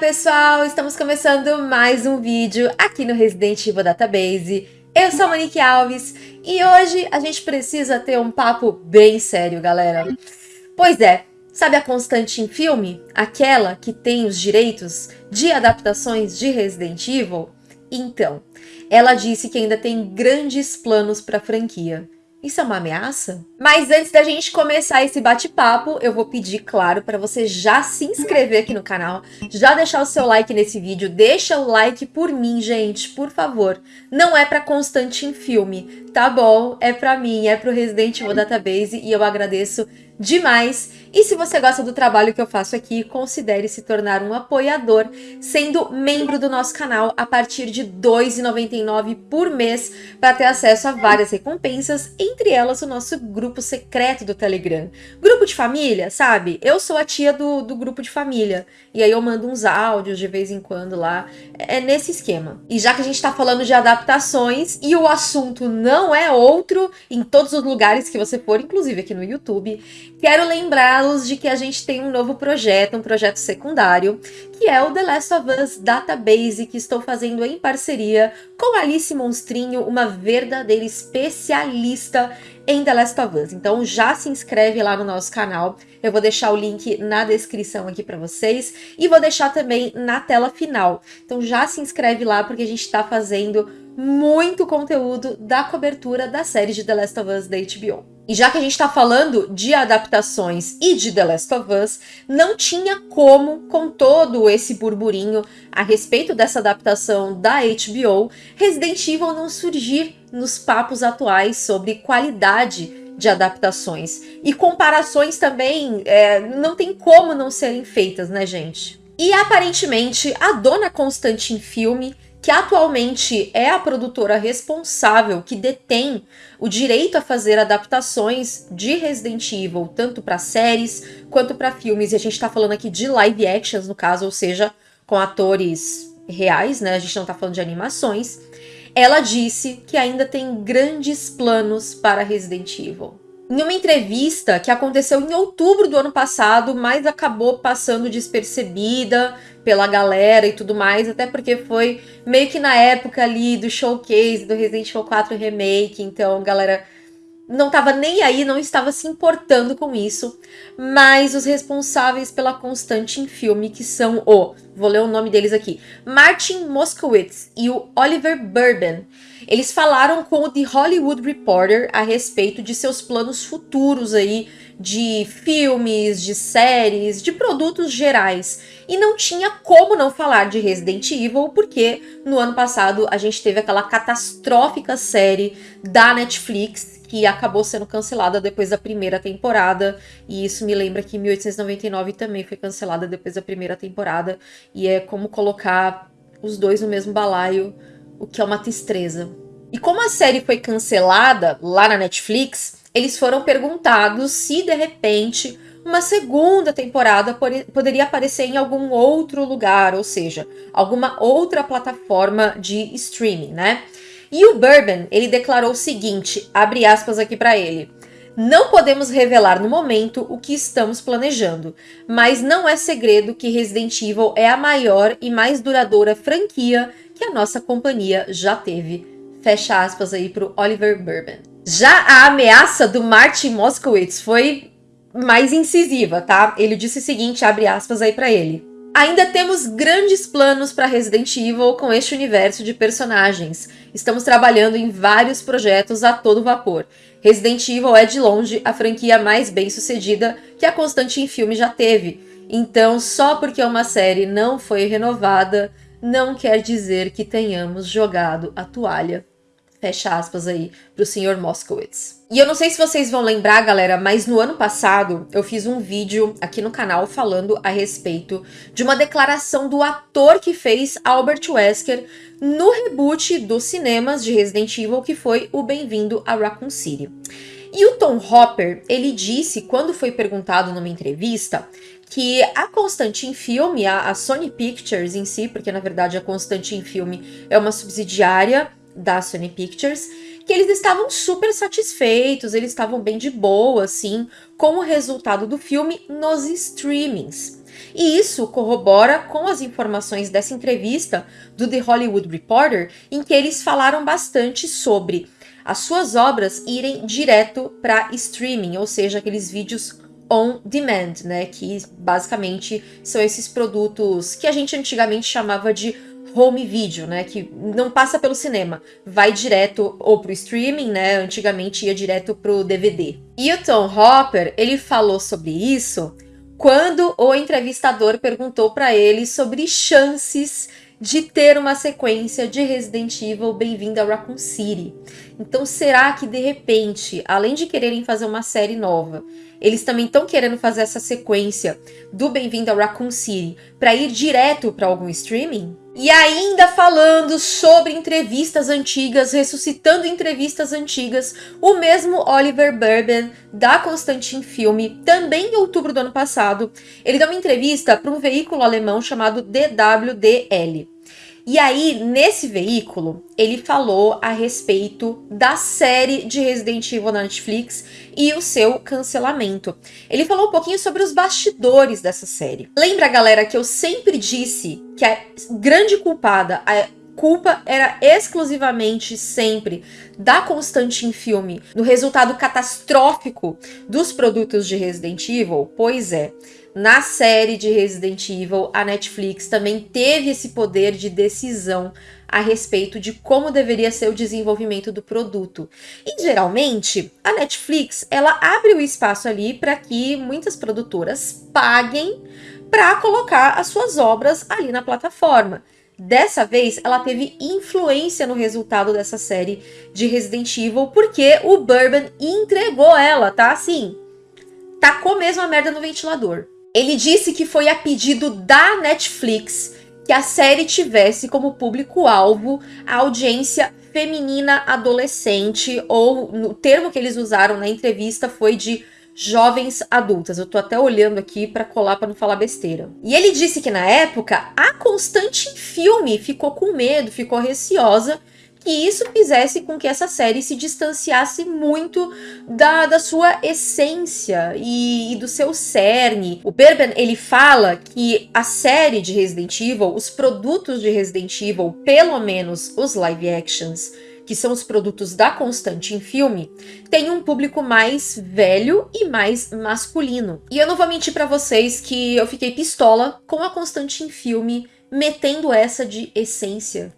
pessoal! Estamos começando mais um vídeo aqui no Resident Evil Database. Eu sou a Monique Alves e hoje a gente precisa ter um papo bem sério, galera. Pois é, sabe a Constante em filme? Aquela que tem os direitos de adaptações de Resident Evil? Então, ela disse que ainda tem grandes planos para a franquia. Isso é uma ameaça? Mas antes da gente começar esse bate-papo, eu vou pedir, claro, para você já se inscrever aqui no canal, já deixar o seu like nesse vídeo, deixa o like por mim, gente, por favor. Não é para Constante em filme, tá bom? É para mim, é pro Resident Evil Database e eu agradeço demais. E se você gosta do trabalho que eu faço aqui, considere se tornar um apoiador, sendo membro do nosso canal a partir de R$ 2,99 por mês para ter acesso a várias recompensas, entre elas o nosso grupo secreto do Telegram. Grupo de família, sabe? Eu sou a tia do, do grupo de família, e aí eu mando uns áudios de vez em quando lá, é nesse esquema. E já que a gente está falando de adaptações, e o assunto não é outro em todos os lugares que você for, inclusive aqui no YouTube, Quero lembrá-los de que a gente tem um novo projeto, um projeto secundário, que é o The Last of Us Database, que estou fazendo em parceria com Alice Monstrinho, uma verdadeira especialista em The Last of Us. Então já se inscreve lá no nosso canal, eu vou deixar o link na descrição aqui para vocês e vou deixar também na tela final. Então já se inscreve lá porque a gente está fazendo muito conteúdo da cobertura da série de The Last of Us da HBO. E já que a gente está falando de adaptações e de The Last of Us, não tinha como, com todo esse burburinho a respeito dessa adaptação da HBO, Resident Evil não surgir nos papos atuais sobre qualidade de adaptações. E comparações também é, não tem como não serem feitas, né, gente? E aparentemente a dona Constantine Filme que atualmente é a produtora responsável que detém o direito a fazer adaptações de Resident Evil, tanto para séries quanto para filmes. E a gente está falando aqui de live actions, no caso, ou seja, com atores reais, né? A gente não está falando de animações. Ela disse que ainda tem grandes planos para Resident Evil. Em uma entrevista que aconteceu em outubro do ano passado, mas acabou passando despercebida pela galera e tudo mais, até porque foi meio que na época ali do showcase do Resident Evil 4 Remake, então galera não estava nem aí, não estava se importando com isso, mas os responsáveis pela constante em filme, que são o, vou ler o nome deles aqui, Martin Moskowitz e o Oliver Burban, eles falaram com o The Hollywood Reporter a respeito de seus planos futuros aí de filmes, de séries, de produtos gerais. E não tinha como não falar de Resident Evil, porque no ano passado a gente teve aquela catastrófica série da Netflix que acabou sendo cancelada depois da primeira temporada, e isso me lembra que 1899 também foi cancelada depois da primeira temporada, e é como colocar os dois no mesmo balaio, o que é uma tristeza. E como a série foi cancelada lá na Netflix, eles foram perguntados se de repente uma segunda temporada poderia aparecer em algum outro lugar, ou seja, alguma outra plataforma de streaming, né? E o Bourbon, ele declarou o seguinte, abre aspas aqui para ele, não podemos revelar no momento o que estamos planejando, mas não é segredo que Resident Evil é a maior e mais duradoura franquia que a nossa companhia já teve. Fecha aspas aí para o Oliver Bourbon. Já a ameaça do Martin Moskowitz foi mais incisiva, tá? Ele disse o seguinte, abre aspas aí para ele. Ainda temos grandes planos para Resident Evil com este universo de personagens. Estamos trabalhando em vários projetos a todo vapor. Resident Evil é de longe a franquia mais bem sucedida que a Constante em filme já teve. Então, só porque uma série não foi renovada, não quer dizer que tenhamos jogado a toalha fecha aspas aí, pro senhor Moskowitz. E eu não sei se vocês vão lembrar, galera, mas no ano passado eu fiz um vídeo aqui no canal falando a respeito de uma declaração do ator que fez Albert Wesker no reboot dos cinemas de Resident Evil, que foi o Bem-vindo a Raccoon City. E o Tom Hopper, ele disse, quando foi perguntado numa entrevista, que a Constantine Filme, a, Sony Pictures em si, porque na verdade a Constantine Filme é uma subsidiária da Sony Pictures, que eles estavam super satisfeitos, eles estavam bem de boa, assim, com o resultado do filme nos streamings. E isso corrobora com as informações dessa entrevista do The Hollywood Reporter, em que eles falaram bastante sobre as suas obras irem direto para streaming, ou seja, aqueles vídeos on demand, né, que basicamente são esses produtos que a gente antigamente chamava de home video, né, que não passa pelo cinema, vai direto ou pro streaming, né, antigamente ia direto pro DVD. E o Tom Hopper, ele falou sobre isso quando o entrevistador perguntou para ele sobre chances de ter uma sequência de Resident Evil Bem-vindo a Raccoon City. Então será que de repente, além de quererem fazer uma série nova, eles também estão querendo fazer essa sequência do Bem-vindo a Raccoon City para ir direto para algum streaming? E ainda falando sobre entrevistas antigas, ressuscitando entrevistas antigas, o mesmo Oliver Burben, da Constantin Filme, também em outubro do ano passado, ele deu uma entrevista para um veículo alemão chamado DWDL. E aí, nesse veículo, ele falou a respeito da série de Resident Evil na Netflix e o seu cancelamento. Ele falou um pouquinho sobre os bastidores dessa série. Lembra, galera, que eu sempre disse que a grande culpada, a culpa era exclusivamente sempre da Constantin Filme no resultado catastrófico dos produtos de Resident Evil? Pois é. Na série de Resident Evil, a Netflix também teve esse poder de decisão a respeito de como deveria ser o desenvolvimento do produto. E geralmente, a Netflix, ela abre o espaço ali para que muitas produtoras paguem para colocar as suas obras ali na plataforma. Dessa vez, ela teve influência no resultado dessa série de Resident Evil, porque o Bourbon entregou ela, tá? Assim, tacou mesmo a merda no ventilador. Ele disse que foi a pedido da Netflix que a série tivesse como público-alvo a audiência feminina adolescente, ou no termo que eles usaram na entrevista foi de jovens adultas. Eu tô até olhando aqui para colar para não falar besteira. E ele disse que na época a Constante Filme ficou com medo, ficou receosa que isso fizesse com que essa série se distanciasse muito da, da sua essência e, e, do seu cerne. O Berben, ele fala que a série de Resident Evil, os produtos de Resident Evil, pelo menos os live actions, que são os produtos da Constante em filme, tem um público mais velho e mais masculino. E eu não vou mentir para vocês que eu fiquei pistola com a Constante em filme metendo essa de essência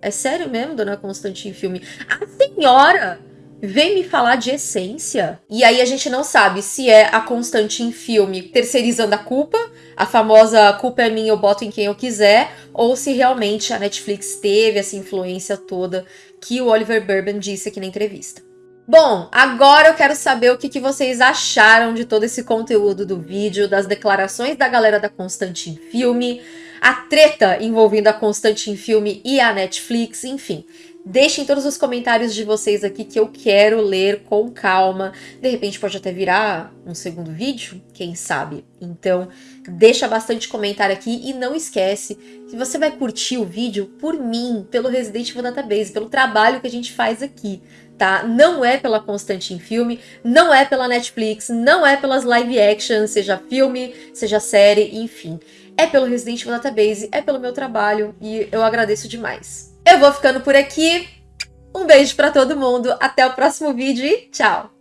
é sério mesmo, dona Constantine Filme? A senhora vem me falar de essência? E aí a gente não sabe se é a Constantine Filme terceirizando a culpa, a famosa culpa é minha, eu boto em quem eu quiser, ou se realmente a Netflix teve essa influência toda que o Oliver Burban disse aqui na entrevista. Bom, agora eu quero saber o que, que, vocês acharam de todo esse conteúdo do vídeo, das declarações da galera da Constantine Filme, a treta envolvendo a Constantine Filme e a Netflix, enfim. Deixem todos os comentários de vocês aqui que eu quero ler com calma. De repente pode até virar um segundo vídeo, quem sabe. Então, deixa bastante comentário aqui e não esquece que você vai curtir o vídeo por mim, pelo Resident Evil Database, pelo trabalho que a gente faz aqui, tá? Não é pela Constantine Filme, não é pela Netflix, não é pelas live actions, seja filme, seja série, enfim é pelo Resident Evil Database, é pelo meu trabalho e eu agradeço demais. Eu vou ficando por aqui. Um beijo para todo mundo, até o próximo vídeo e tchau!